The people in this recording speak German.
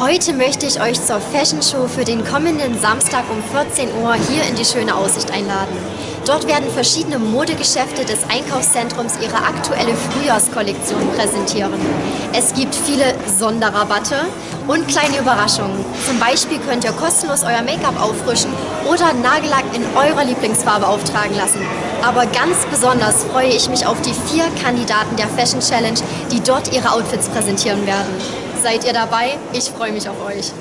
Heute möchte ich euch zur Fashion Show für den kommenden Samstag um 14 Uhr hier in die schöne Aussicht einladen. Dort werden verschiedene Modegeschäfte des Einkaufszentrums ihre aktuelle Frühjahrskollektion präsentieren. Es gibt viele Sonderrabatte und kleine Überraschungen. Zum Beispiel könnt ihr kostenlos euer Make-up auffrischen oder Nagellack in eurer Lieblingsfarbe auftragen lassen. Aber ganz besonders freue ich mich auf die vier Kandidaten der Fashion Challenge, die dort ihre Outfits präsentieren werden. Seid ihr dabei? Ich freue mich auf euch.